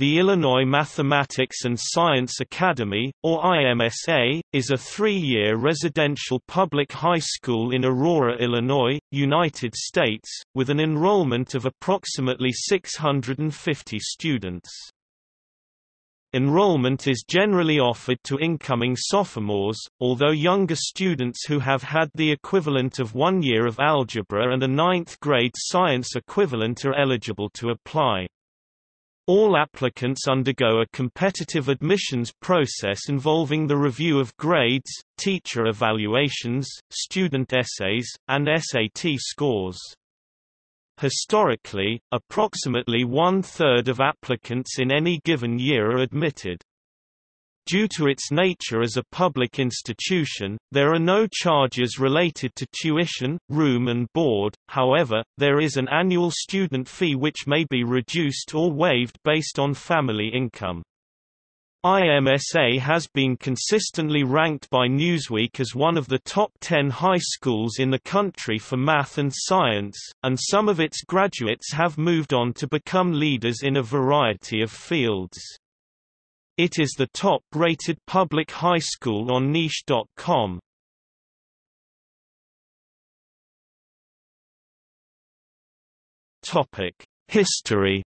The Illinois Mathematics and Science Academy, or IMSA, is a three-year residential public high school in Aurora, Illinois, United States, with an enrollment of approximately 650 students. Enrollment is generally offered to incoming sophomores, although younger students who have had the equivalent of one year of algebra and a ninth-grade science equivalent are eligible to apply. All applicants undergo a competitive admissions process involving the review of grades, teacher evaluations, student essays, and SAT scores. Historically, approximately one-third of applicants in any given year are admitted. Due to its nature as a public institution, there are no charges related to tuition, room and board, however, there is an annual student fee which may be reduced or waived based on family income. IMSA has been consistently ranked by Newsweek as one of the top 10 high schools in the country for math and science, and some of its graduates have moved on to become leaders in a variety of fields. It is the top-rated public high school on Niche.com. Topic: History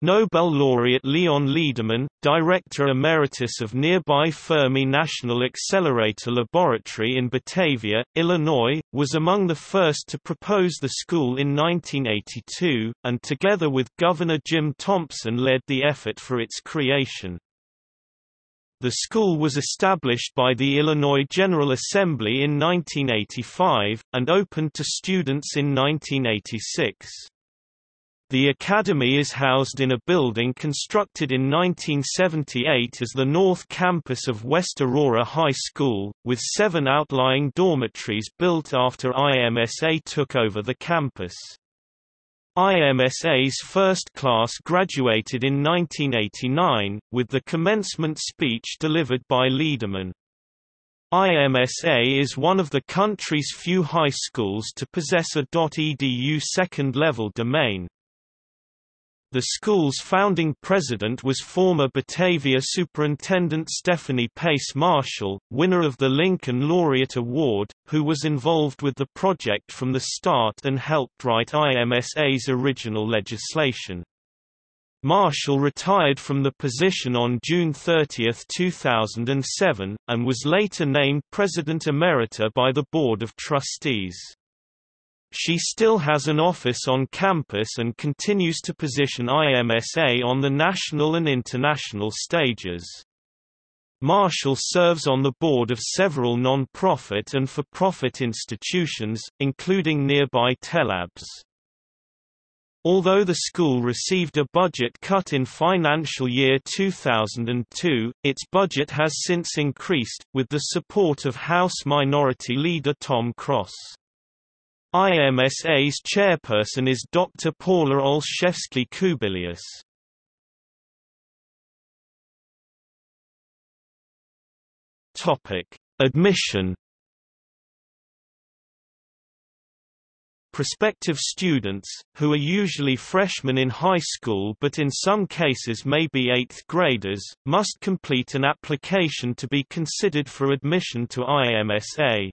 Nobel laureate Leon Lederman, director emeritus of nearby Fermi National Accelerator Laboratory in Batavia, Illinois, was among the first to propose the school in 1982, and together with Governor Jim Thompson led the effort for its creation. The school was established by the Illinois General Assembly in 1985, and opened to students in 1986. The Academy is housed in a building constructed in 1978 as the North Campus of West Aurora High School, with seven outlying dormitories built after IMSA took over the campus. IMSA's first class graduated in 1989, with the commencement speech delivered by Lederman. IMSA is one of the country's few high schools to possess a .edu second-level domain. The school's founding president was former Batavia Superintendent Stephanie Pace Marshall, winner of the Lincoln Laureate Award, who was involved with the project from the start and helped write IMSA's original legislation. Marshall retired from the position on June 30, 2007, and was later named President Emerita by the Board of Trustees. She still has an office on campus and continues to position IMSA on the national and international stages. Marshall serves on the board of several non-profit and for-profit institutions, including nearby Tellabs. Although the school received a budget cut in financial year 2002, its budget has since increased, with the support of House Minority Leader Tom Cross. IMSA's chairperson is Dr. Paula Olszewski-Kubilius. Topic: Admission. Prospective students, who are usually freshmen in high school but in some cases may be eighth graders, must complete an application to be considered for admission to IMSA.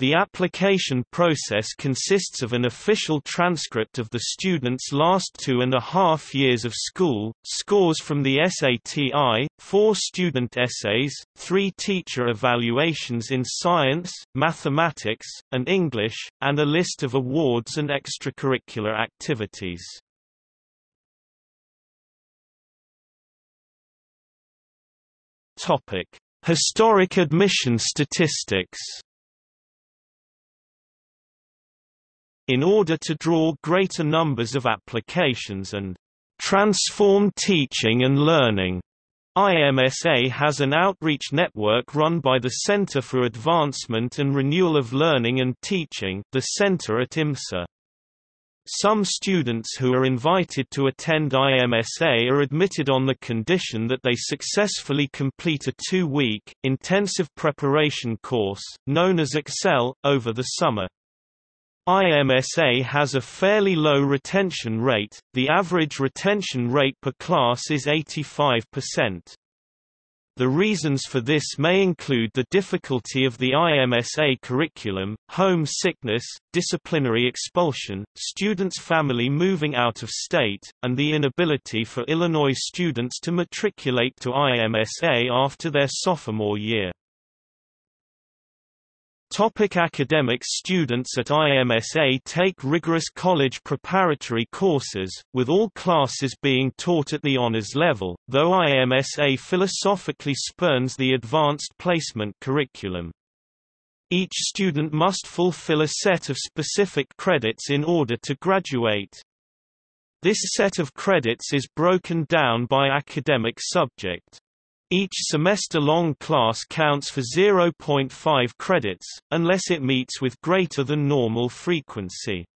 The application process consists of an official transcript of the student's last two and a half years of school, scores from the SATI, four student essays, three teacher evaluations in science, mathematics, and English, and a list of awards and extracurricular activities. Historic admission statistics in order to draw greater numbers of applications and transform teaching and learning. IMSA has an outreach network run by the Center for Advancement and Renewal of Learning and Teaching the center at IMSA. Some students who are invited to attend IMSA are admitted on the condition that they successfully complete a two-week, intensive preparation course, known as Excel, over the summer. IMSA has a fairly low retention rate, the average retention rate per class is 85%. The reasons for this may include the difficulty of the IMSA curriculum, home sickness, disciplinary expulsion, students' family moving out of state, and the inability for Illinois students to matriculate to IMSA after their sophomore year. Topic academics Students at IMSA take rigorous college preparatory courses, with all classes being taught at the honors level, though IMSA philosophically spurns the advanced placement curriculum. Each student must fulfill a set of specific credits in order to graduate. This set of credits is broken down by academic subject. Each semester-long class counts for 0.5 credits, unless it meets with greater than normal frequency.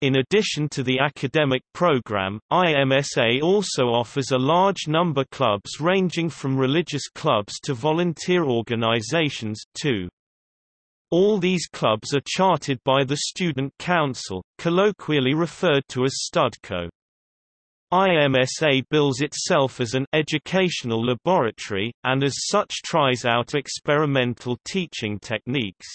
In addition to the academic program, IMSA also offers a large number of clubs ranging from religious clubs to volunteer organizations, too. All these clubs are chartered by the Student Council, colloquially referred to as STUDCO. IMSA bills itself as an educational laboratory, and as such tries out experimental teaching techniques.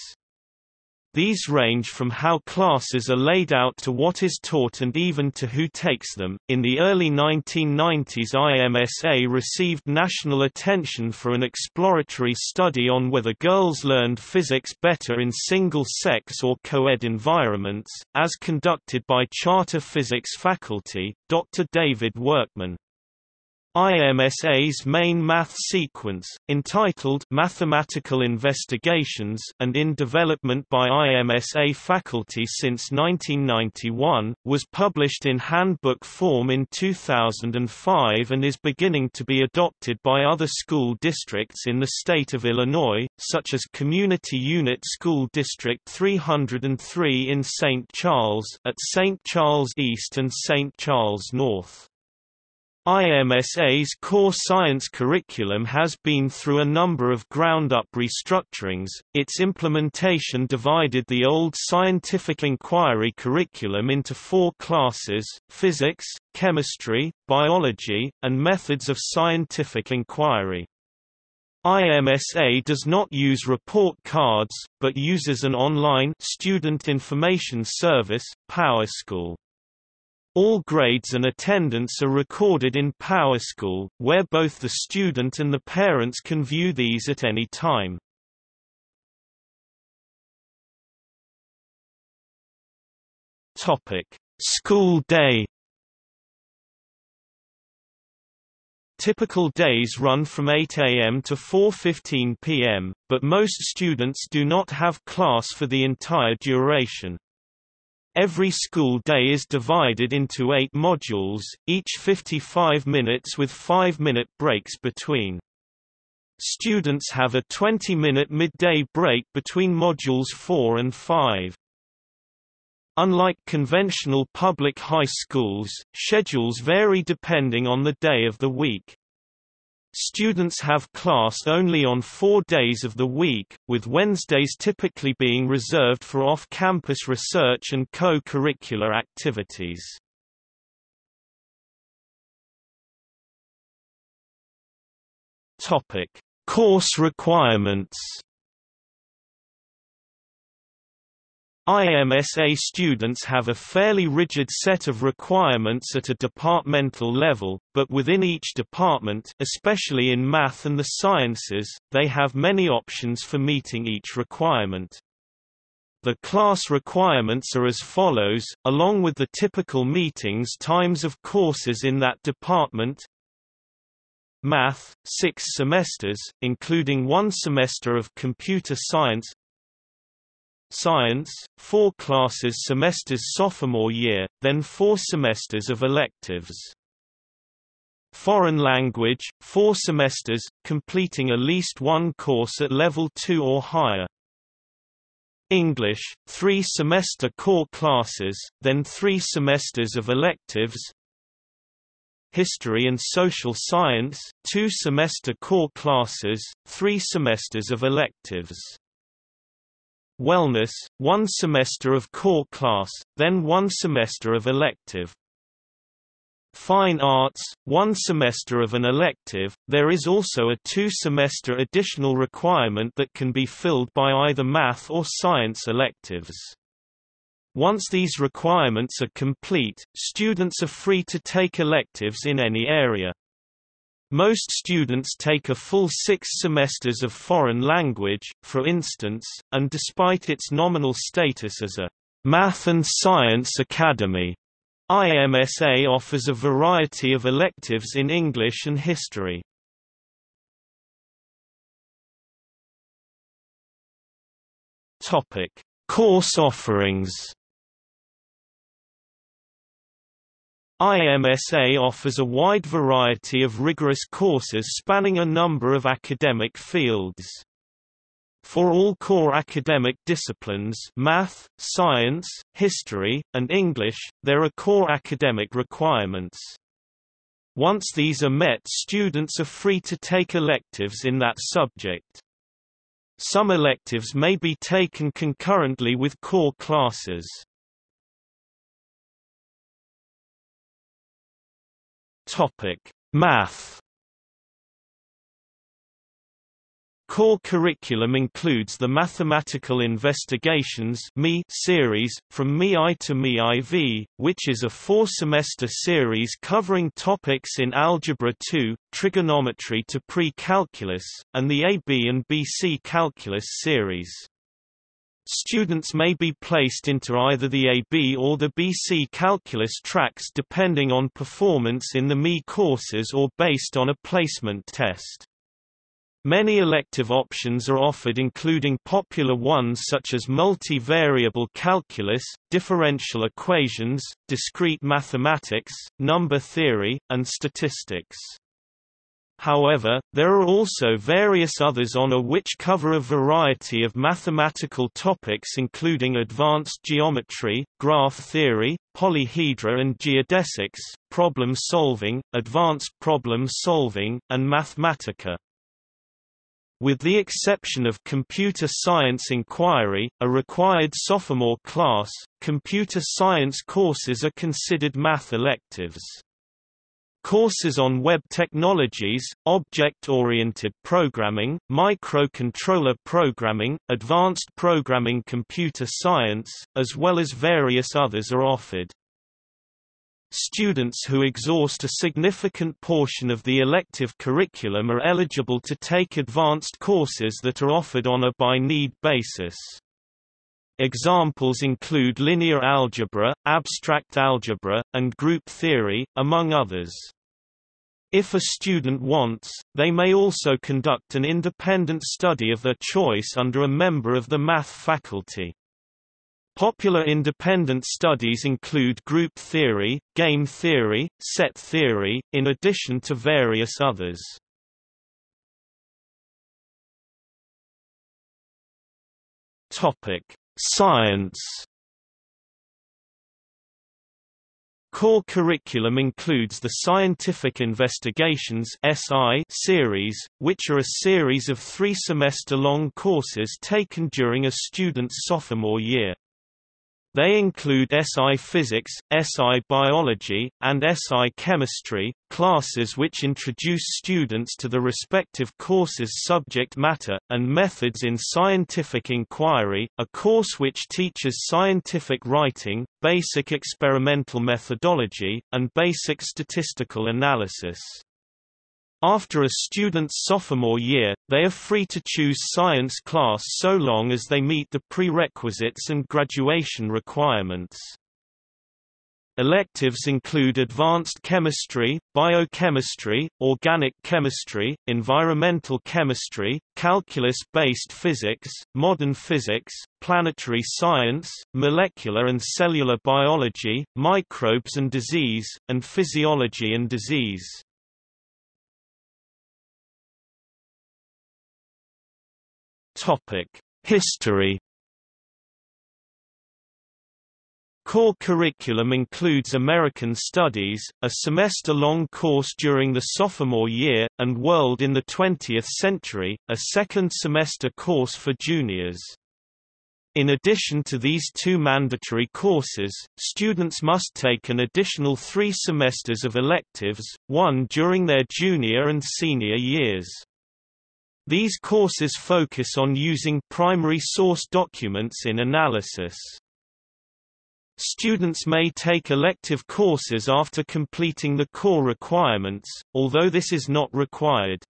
These range from how classes are laid out to what is taught and even to who takes them. In the early 1990s, IMSA received national attention for an exploratory study on whether girls learned physics better in single sex or co ed environments, as conducted by charter physics faculty, Dr. David Workman. IMSA's main math sequence, entitled Mathematical Investigations and in development by IMSA faculty since 1991, was published in handbook form in 2005 and is beginning to be adopted by other school districts in the state of Illinois, such as Community Unit School District 303 in St. Charles at St. Charles East and St. Charles North. IMSA's core science curriculum has been through a number of ground-up restructurings, its implementation divided the old scientific inquiry curriculum into four classes, physics, chemistry, biology, and methods of scientific inquiry. IMSA does not use report cards, but uses an online student information service, PowerSchool. All grades and attendance are recorded in PowerSchool, where both the student and the parents can view these at any time. Topic: School day. Typical days run from 8 a.m. to 4:15 p.m., but most students do not have class for the entire duration. Every school day is divided into eight modules, each 55 minutes with 5-minute breaks between. Students have a 20-minute midday break between modules 4 and 5. Unlike conventional public high schools, schedules vary depending on the day of the week. Students have class only on four days of the week, with Wednesdays typically being reserved for off-campus research and co-curricular activities. Course requirements IMSA students have a fairly rigid set of requirements at a departmental level, but within each department especially in math and the sciences, they have many options for meeting each requirement. The class requirements are as follows, along with the typical meetings times of courses in that department Math, six semesters, including one semester of computer science Science, four classes semesters sophomore year, then four semesters of electives. Foreign language, four semesters, completing at least one course at level 2 or higher. English, three semester core classes, then three semesters of electives. History and Social Science, two semester core classes, three semesters of electives. Wellness, one semester of core class, then one semester of elective. Fine Arts, one semester of an elective, there is also a two-semester additional requirement that can be filled by either math or science electives. Once these requirements are complete, students are free to take electives in any area. Most students take a full six semesters of foreign language, for instance, and despite its nominal status as a math and science academy, IMSA offers a variety of electives in English and history. Topic: Course offerings. IMSA offers a wide variety of rigorous courses spanning a number of academic fields. For all core academic disciplines math, science, history, and English, there are core academic requirements. Once these are met students are free to take electives in that subject. Some electives may be taken concurrently with core classes. Math Core curriculum includes the Mathematical Investigations series, from ME-I to ME-IV, which is a four-semester series covering topics in Algebra 2, Trigonometry to Pre-Calculus, and the AB and BC Calculus series. Students may be placed into either the AB or the BC Calculus tracks depending on performance in the ME courses or based on a placement test. Many elective options are offered including popular ones such as multivariable calculus, differential equations, discrete mathematics, number theory, and statistics. However, there are also various others on a which cover a variety of mathematical topics including advanced geometry, graph theory, polyhedra and geodesics, problem solving, advanced problem solving, and Mathematica. With the exception of Computer Science Inquiry, a required sophomore class, computer science courses are considered math electives. Courses on web technologies, object-oriented programming, microcontroller programming, advanced programming computer science, as well as various others are offered. Students who exhaust a significant portion of the elective curriculum are eligible to take advanced courses that are offered on a by-need basis. Examples include linear algebra, abstract algebra, and group theory, among others. If a student wants, they may also conduct an independent study of their choice under a member of the math faculty. Popular independent studies include group theory, game theory, set theory, in addition to various others. Science. Core curriculum includes the Scientific Investigations (SI) series, which are a series of three semester-long courses taken during a student's sophomore year. They include SI Physics, SI Biology, and SI Chemistry, classes which introduce students to the respective course's subject matter, and methods in scientific inquiry, a course which teaches scientific writing, basic experimental methodology, and basic statistical analysis. After a student's sophomore year, they are free to choose science class so long as they meet the prerequisites and graduation requirements. Electives include advanced chemistry, biochemistry, organic chemistry, environmental chemistry, calculus-based physics, modern physics, planetary science, molecular and cellular biology, microbes and disease, and physiology and disease. Topic: History. Core curriculum includes American Studies, a semester-long course during the sophomore year, and World in the 20th Century, a second semester course for juniors. In addition to these two mandatory courses, students must take an additional three semesters of electives, one during their junior and senior years. These courses focus on using primary source documents in analysis. Students may take elective courses after completing the core requirements, although this is not required.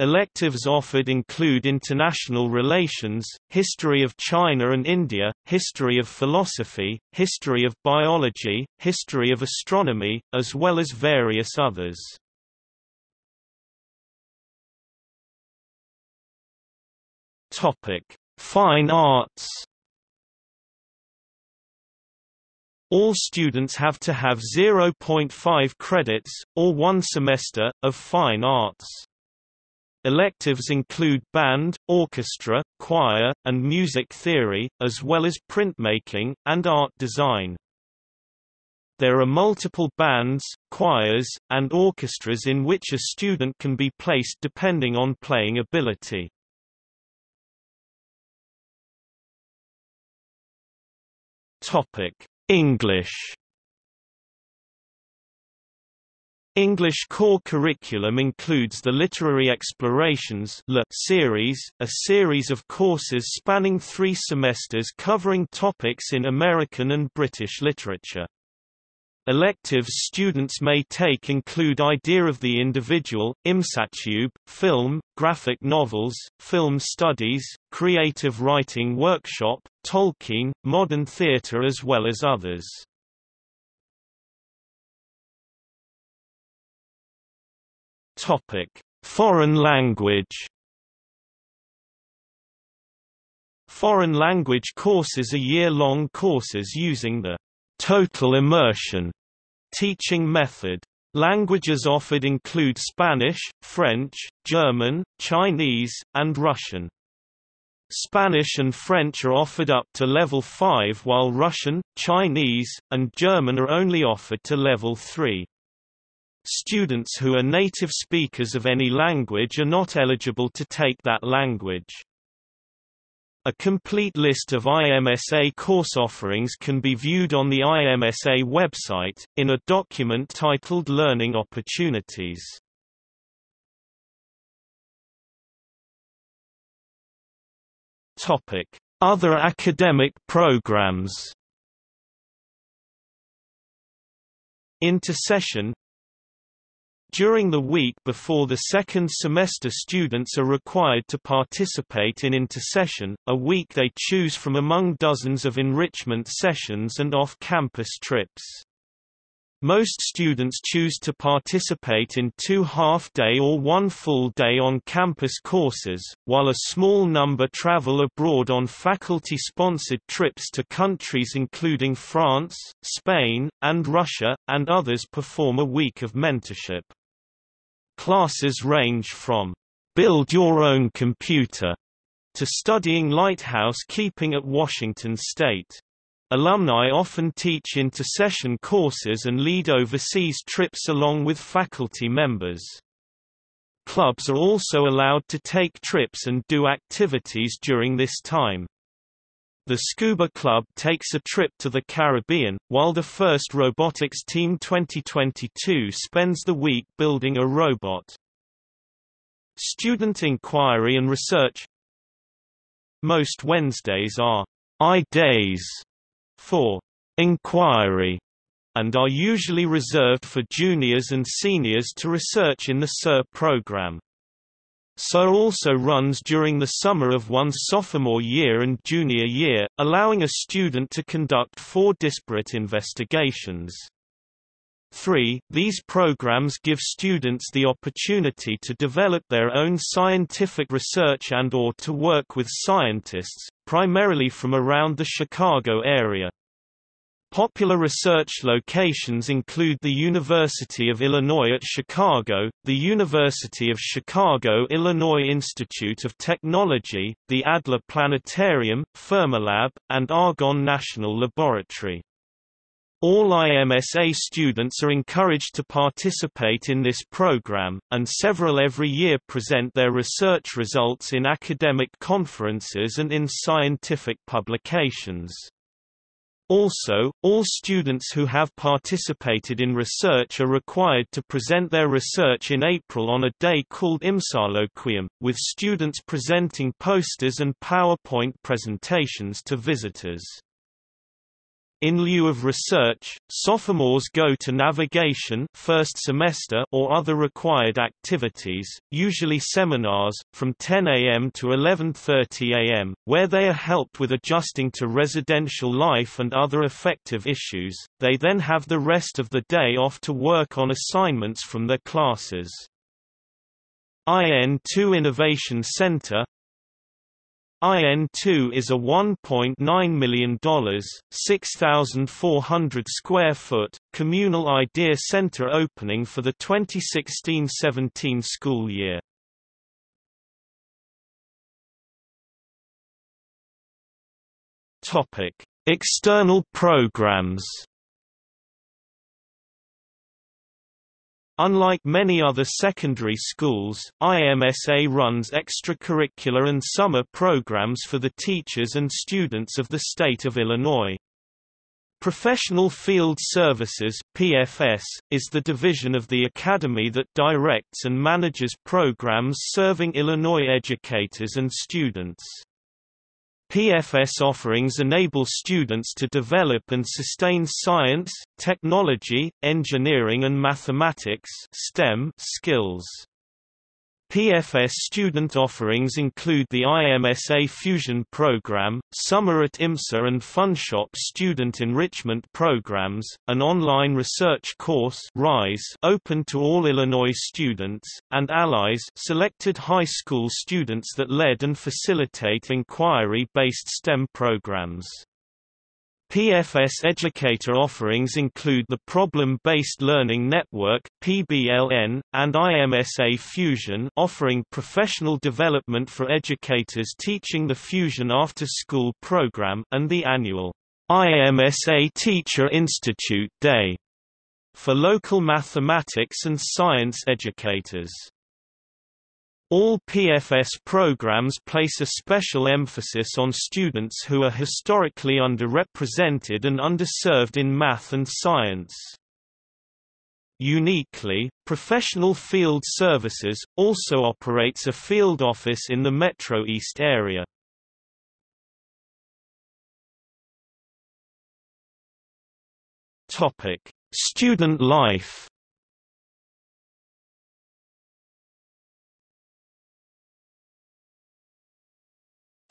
Electives offered include international relations, history of China and India, history of philosophy, history of biology, history of astronomy, as well as various others. Topic: Fine arts. All students have to have 0.5 credits, or one semester, of fine arts. Electives include band, orchestra, choir, and music theory, as well as printmaking, and art design. There are multiple bands, choirs, and orchestras in which a student can be placed depending on playing ability. English English core curriculum includes the Literary Explorations series, a series of courses spanning three semesters covering topics in American and British literature. Electives students may take include Idea of the Individual, ImSatube, Film, Graphic Novels, Film Studies, Creative Writing Workshop, Tolkien, Modern Theatre as well as others. Topic: Foreign language. Foreign language courses are year-long courses using the total immersion teaching method. Languages offered include Spanish, French, German, Chinese, and Russian. Spanish and French are offered up to level 5 while Russian, Chinese, and German are only offered to level 3. Students who are native speakers of any language are not eligible to take that language. A complete list of IMSA course offerings can be viewed on the IMSA website, in a document titled Learning Opportunities. Other academic programs Intersession during the week before the second semester students are required to participate in intersession, a week they choose from among dozens of enrichment sessions and off-campus trips. Most students choose to participate in two half-day or one full-day on-campus courses, while a small number travel abroad on faculty-sponsored trips to countries including France, Spain, and Russia, and others perform a week of mentorship. Classes range from build your own computer to studying lighthouse keeping at Washington State. Alumni often teach intersession courses and lead overseas trips along with faculty members. Clubs are also allowed to take trips and do activities during this time. The Scuba Club takes a trip to the Caribbean, while the first Robotics Team 2022 spends the week building a robot. Student inquiry and research Most Wednesdays are I-days for inquiry and are usually reserved for juniors and seniors to research in the SIR program. SIR also runs during the summer of one's sophomore year and junior year, allowing a student to conduct four disparate investigations. 3. These programs give students the opportunity to develop their own scientific research and or to work with scientists, primarily from around the Chicago area. Popular research locations include the University of Illinois at Chicago, the University of Chicago Illinois Institute of Technology, the Adler Planetarium, Fermilab, and Argonne National Laboratory. All IMSA students are encouraged to participate in this program, and several every year present their research results in academic conferences and in scientific publications. Also, all students who have participated in research are required to present their research in April on a day called Imsaloquium, with students presenting posters and PowerPoint presentations to visitors. In lieu of research, sophomores go to navigation first semester or other required activities, usually seminars, from 10 a.m. to 11.30 a.m., where they are helped with adjusting to residential life and other effective issues. They then have the rest of the day off to work on assignments from their classes. IN2 Innovation Center IN2 is a $1.9 million, 6,400 square foot, communal idea center opening for the 2016-17 school year. Topic: External programs. Unlike many other secondary schools, IMSA runs extracurricular and summer programs for the teachers and students of the state of Illinois. Professional Field Services PFS, is the division of the Academy that directs and manages programs serving Illinois educators and students. PFS offerings enable students to develop and sustain science, technology, engineering and mathematics STEM skills. PFS student offerings include the IMSA Fusion Program, Summer at IMSA and FunShop student enrichment programs, an online research course RISE open to all Illinois students, and Allies selected high school students that lead and facilitate inquiry-based STEM programs. PFS educator offerings include the Problem-Based Learning Network (PBLN) and IMSA Fusion, offering professional development for educators teaching the Fusion after-school program, and the annual IMSA Teacher Institute Day for local mathematics and science educators. All PFS programs place a special emphasis on students who are historically underrepresented and underserved in math and science. Uniquely, Professional Field Services, also operates a field office in the Metro East area. Student life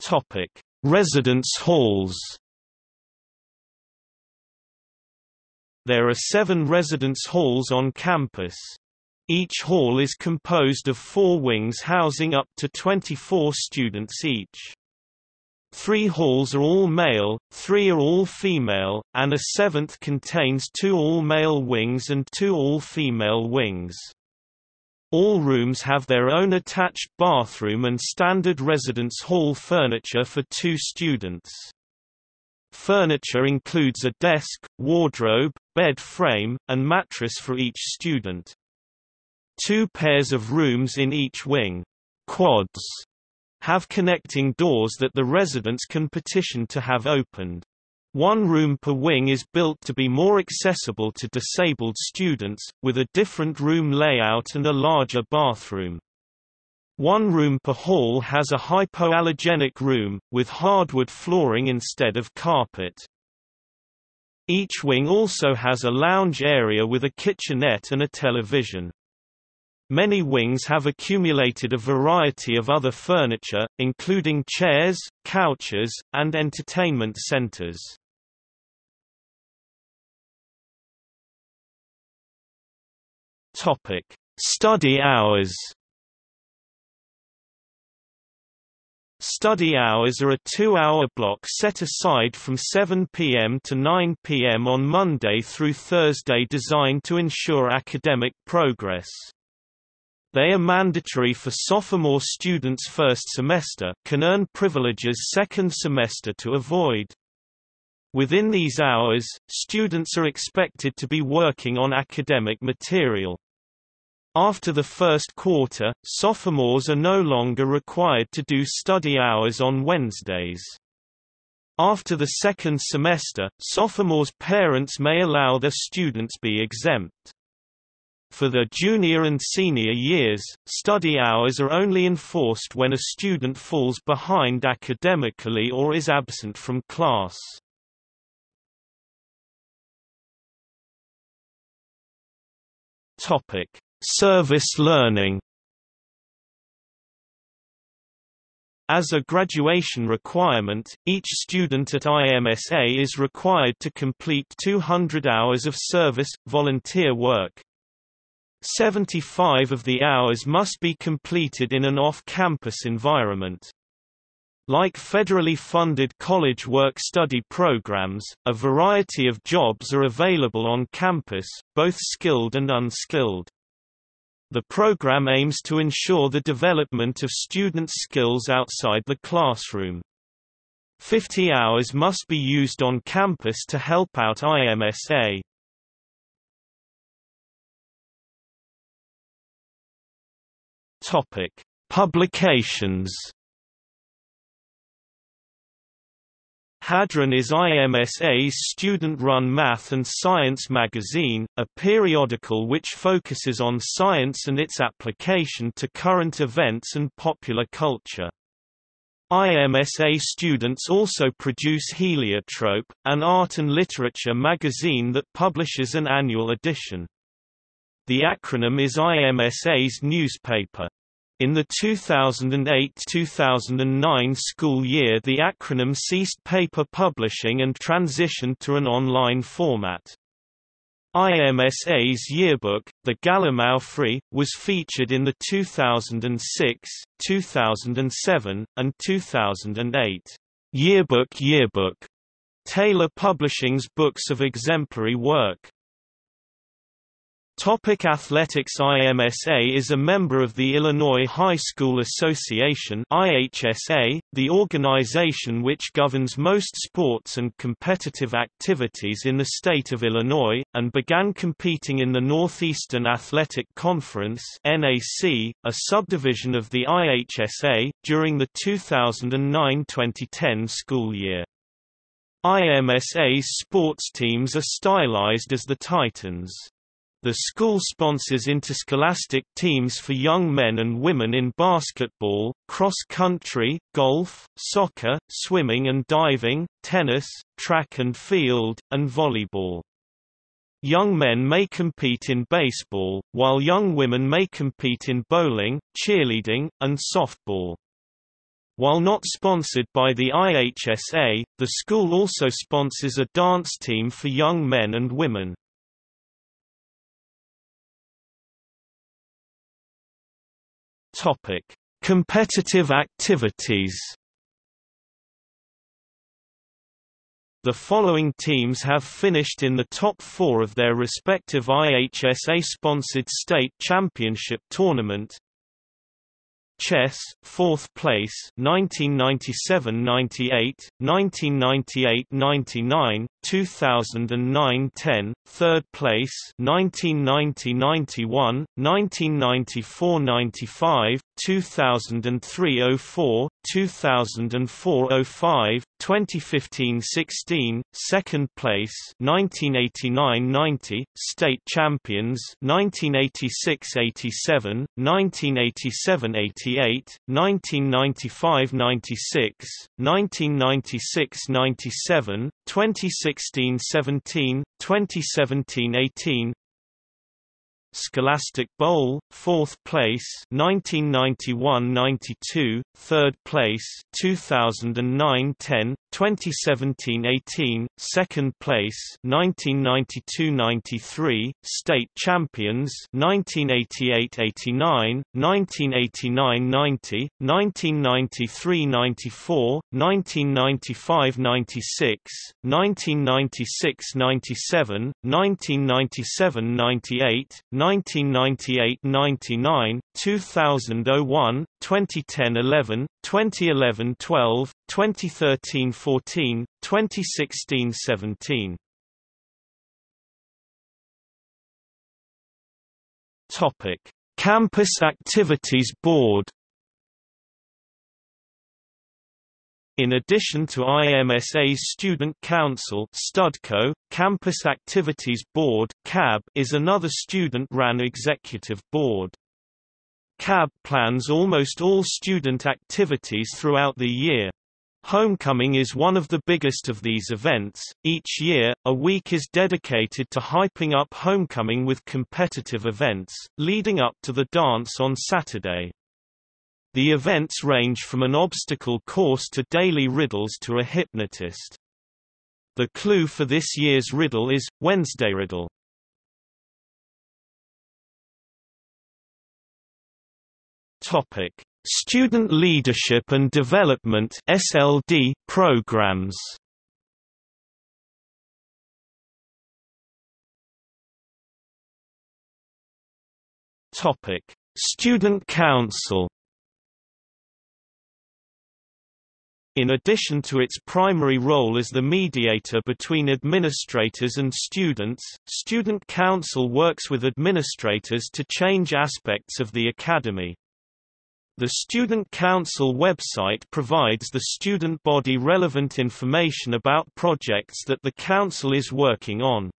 Topic: Residence halls. There are seven residence halls on campus. Each hall is composed of four wings housing up to 24 students each. Three halls are all male, three are all female, and a seventh contains two all-male wings and two all-female wings. All rooms have their own attached bathroom and standard residence hall furniture for two students. Furniture includes a desk, wardrobe, bed frame, and mattress for each student. Two pairs of rooms in each wing quads, have connecting doors that the residents can petition to have opened. One room per wing is built to be more accessible to disabled students, with a different room layout and a larger bathroom. One room per hall has a hypoallergenic room, with hardwood flooring instead of carpet. Each wing also has a lounge area with a kitchenette and a television. Many wings have accumulated a variety of other furniture, including chairs, couches, and entertainment centers. Topic: Study hours. Study hours are a two-hour block set aside from 7 p.m. to 9 p.m. on Monday through Thursday designed to ensure academic progress. They are mandatory for sophomore students first semester can earn privileges second semester to avoid. Within these hours, students are expected to be working on academic material. After the first quarter, sophomores are no longer required to do study hours on Wednesdays. After the second semester, sophomores' parents may allow their students be exempt. For the junior and senior years, study hours are only enforced when a student falls behind academically or is absent from class. Topic: Service learning. As a graduation requirement, each student at IMSA is required to complete 200 hours of service, volunteer work. 75 of the hours must be completed in an off-campus environment. Like federally funded college work-study programs, a variety of jobs are available on campus, both skilled and unskilled. The program aims to ensure the development of students' skills outside the classroom. 50 hours must be used on campus to help out IMSA. Topic: Publications Hadron is IMSA's student-run math and science magazine, a periodical which focuses on science and its application to current events and popular culture. IMSA students also produce Heliotrope, an art and literature magazine that publishes an annual edition. The acronym is IMSA's newspaper. In the 2008–2009 school year the acronym ceased paper publishing and transitioned to an online format. IMSA's yearbook, the Gallimaufry, was featured in the 2006, 2007, and 2008 Yearbook Yearbook, Taylor Publishing's books of exemplary work. Topic Athletics IMSA is a member of the Illinois High School Association IHSA, the organization which governs most sports and competitive activities in the state of Illinois, and began competing in the Northeastern Athletic Conference NAC, a subdivision of the IHSA, during the 2009-2010 school year. IMSA's sports teams are stylized as the Titans. The school sponsors interscholastic teams for young men and women in basketball, cross-country, golf, soccer, swimming and diving, tennis, track and field, and volleyball. Young men may compete in baseball, while young women may compete in bowling, cheerleading, and softball. While not sponsored by the IHSA, the school also sponsors a dance team for young men and women. Topic: Competitive activities. The following teams have finished in the top four of their respective IHSA-sponsored state championship tournament Chess, 4th place 1997–98, 1998–99, 2009–10, 3rd place 1990–91, 1994–95, 2003–04, 2004–05, 2015–16, 2nd place 1989–90, state champions 1986–87, 1987–88, 1995–96, 1996–97, 2016–17, 2017–18, Scholastic Bowl, 4th place 1991–92, 3rd place 2009–10, 2017–18, 2nd place 1992–93, state champions 1988–89, 1989–90, 1993–94, 1995–96, 1996–97, 1997–98, 1998-99, 2000-01, 2010-11, 2011-12, 2013-14, 2016-17. Topic: Campus Activities Board In addition to IMSA's Student Council Studco, Campus Activities Board CAB is another student-ran executive board. CAB plans almost all student activities throughout the year. Homecoming is one of the biggest of these events. Each year, a week is dedicated to hyping up homecoming with competitive events, leading up to the dance on Saturday. The events range from an obstacle course to daily riddles to a hypnotist. The clue for this year's riddle is, Wednesday riddle. Topic: Student Leadership and Development (SLD) programs. Topic: Student Council In addition to its primary role as the mediator between administrators and students, Student Council works with administrators to change aspects of the academy. The Student Council website provides the student body relevant information about projects that the Council is working on.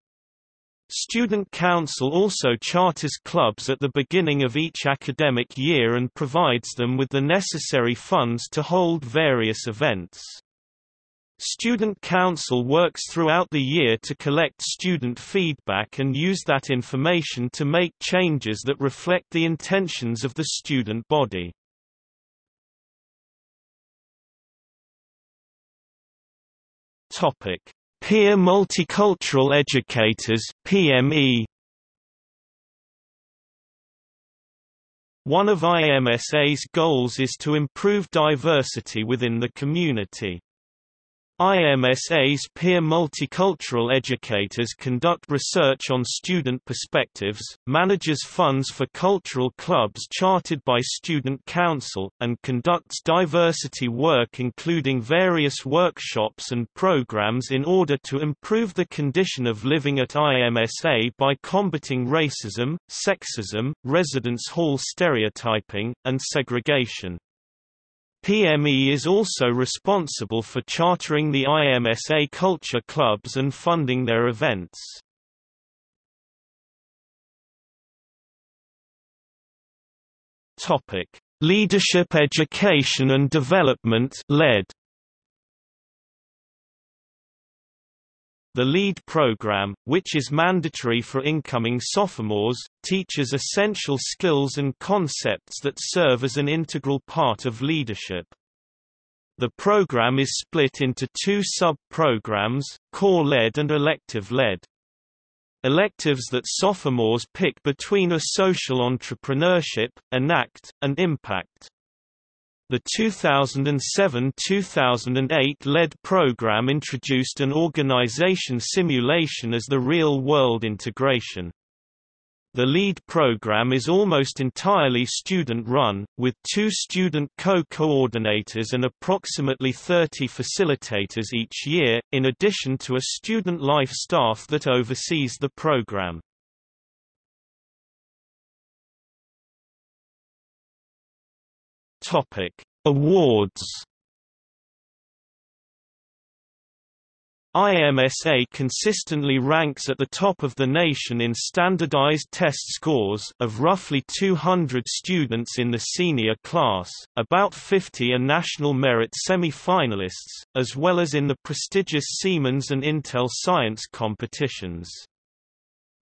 Student Council also charters clubs at the beginning of each academic year and provides them with the necessary funds to hold various events. Student Council works throughout the year to collect student feedback and use that information to make changes that reflect the intentions of the student body. Topic: Peer Multicultural Educators PME One of IMSA's goals is to improve diversity within the community. IMSA's peer multicultural educators conduct research on student perspectives, manages funds for cultural clubs chartered by Student Council, and conducts diversity work including various workshops and programs in order to improve the condition of living at IMSA by combating racism, sexism, residence hall stereotyping, and segregation. PME is also responsible for chartering the IMSA culture clubs and funding their events. Topic: Leadership Education and Development (LED). The LEAD program, which is mandatory for incoming sophomores, teaches essential skills and concepts that serve as an integral part of leadership. The program is split into two sub-programs, Core LED and Elective LED. Electives that sophomores pick between are Social Entrepreneurship, ENACT, and Impact. The 2007–2008 LED program introduced an organization simulation as the real-world integration. The LEAD program is almost entirely student-run, with two student co-coordinators and approximately 30 facilitators each year, in addition to a student life staff that oversees the program. Topic: Awards. IMSA consistently ranks at the top of the nation in standardized test scores of roughly 200 students in the senior class, about 50 are national merit semi-finalists, as well as in the prestigious Siemens and Intel science competitions.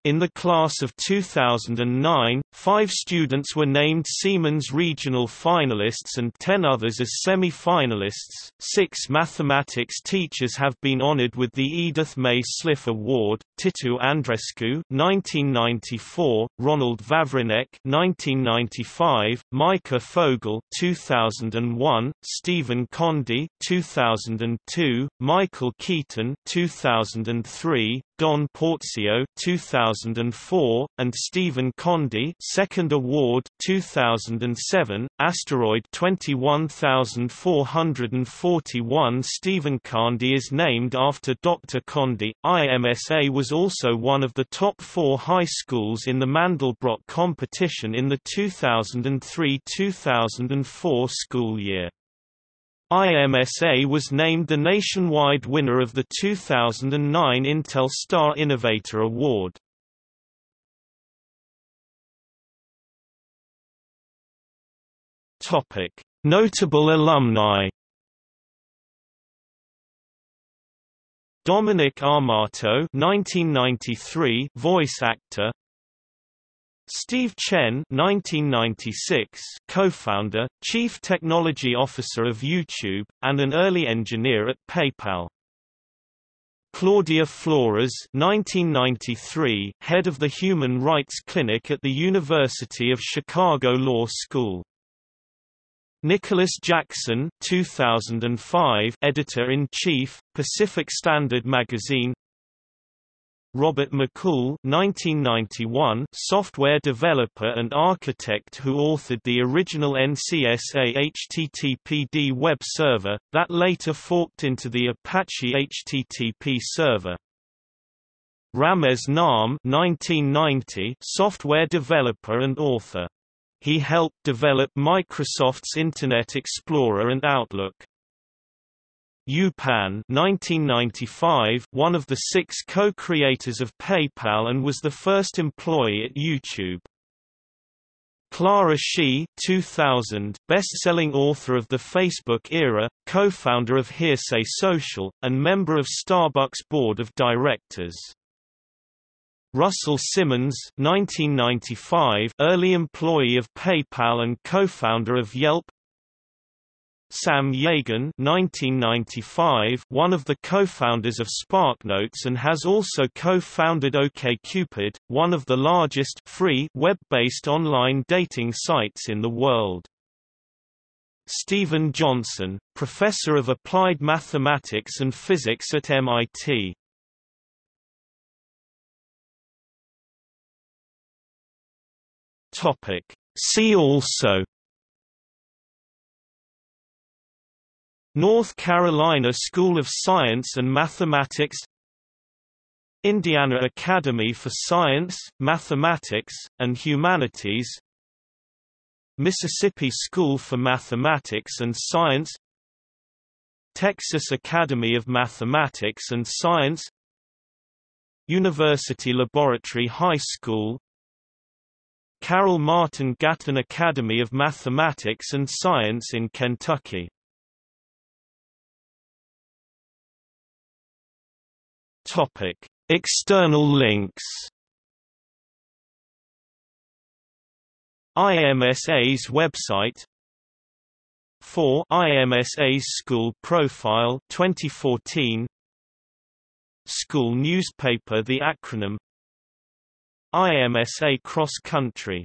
In the class of 2009, five students were named Siemens Regional Finalists and ten others as semi-finalists. Six mathematics teachers have been honored with the Edith May Sliff Award: Titu Andreescu (1994), Ronald Vavrinek (1995), Micah Fogel (2001), Stephen Condi (2002), Michael Keyton (2003), Don Porzio 2004, and Stephen Condy Second Award 2007, Asteroid 21441 Stephen Condy is named after Dr. Condy. IMSA was also one of the top four high schools in the Mandelbrot competition in the 2003-2004 school year. IMSA was named the nationwide winner of the 2009 Intel Star Innovator Award. Notable alumni. Dominic Armato 1993 voice actor Steve Chen 1996, co-founder, chief technology officer of YouTube, and an early engineer at PayPal. Claudia Flores 1993, head of the Human Rights Clinic at the University of Chicago Law School. Nicholas Jackson 2005, editor-in-chief, Pacific Standard Magazine Robert McCool 1991, software developer and architect who authored the original NCSA HTTPD web server, that later forked into the Apache HTTP server. Ramez Naam 1990, software developer and author. He helped develop Microsoft's Internet Explorer and Outlook. Yu Pan 1995, one of the six co-creators of PayPal and was the first employee at YouTube. Clara Shih 2000, best-selling author of the Facebook era, co-founder of Hearsay Social, and member of Starbucks board of directors. Russell Simmons 1995, early employee of PayPal and co-founder of Yelp Sam Yagan 1995, one of the co-founders of SparkNotes and has also co-founded OkCupid, one of the largest free web-based online dating sites in the world. Stephen Johnson, professor of applied mathematics and physics at MIT. Topic: See also North Carolina School of Science and Mathematics Indiana Academy for Science, Mathematics, and Humanities Mississippi School for Mathematics and Science Texas Academy of Mathematics and Science University Laboratory High School Carol Martin Gatton Academy of Mathematics and Science in Kentucky Topic: External links. IMSA's website 4 IMSA's School Profile 2014 School newspaper The acronym IMSA Cross Country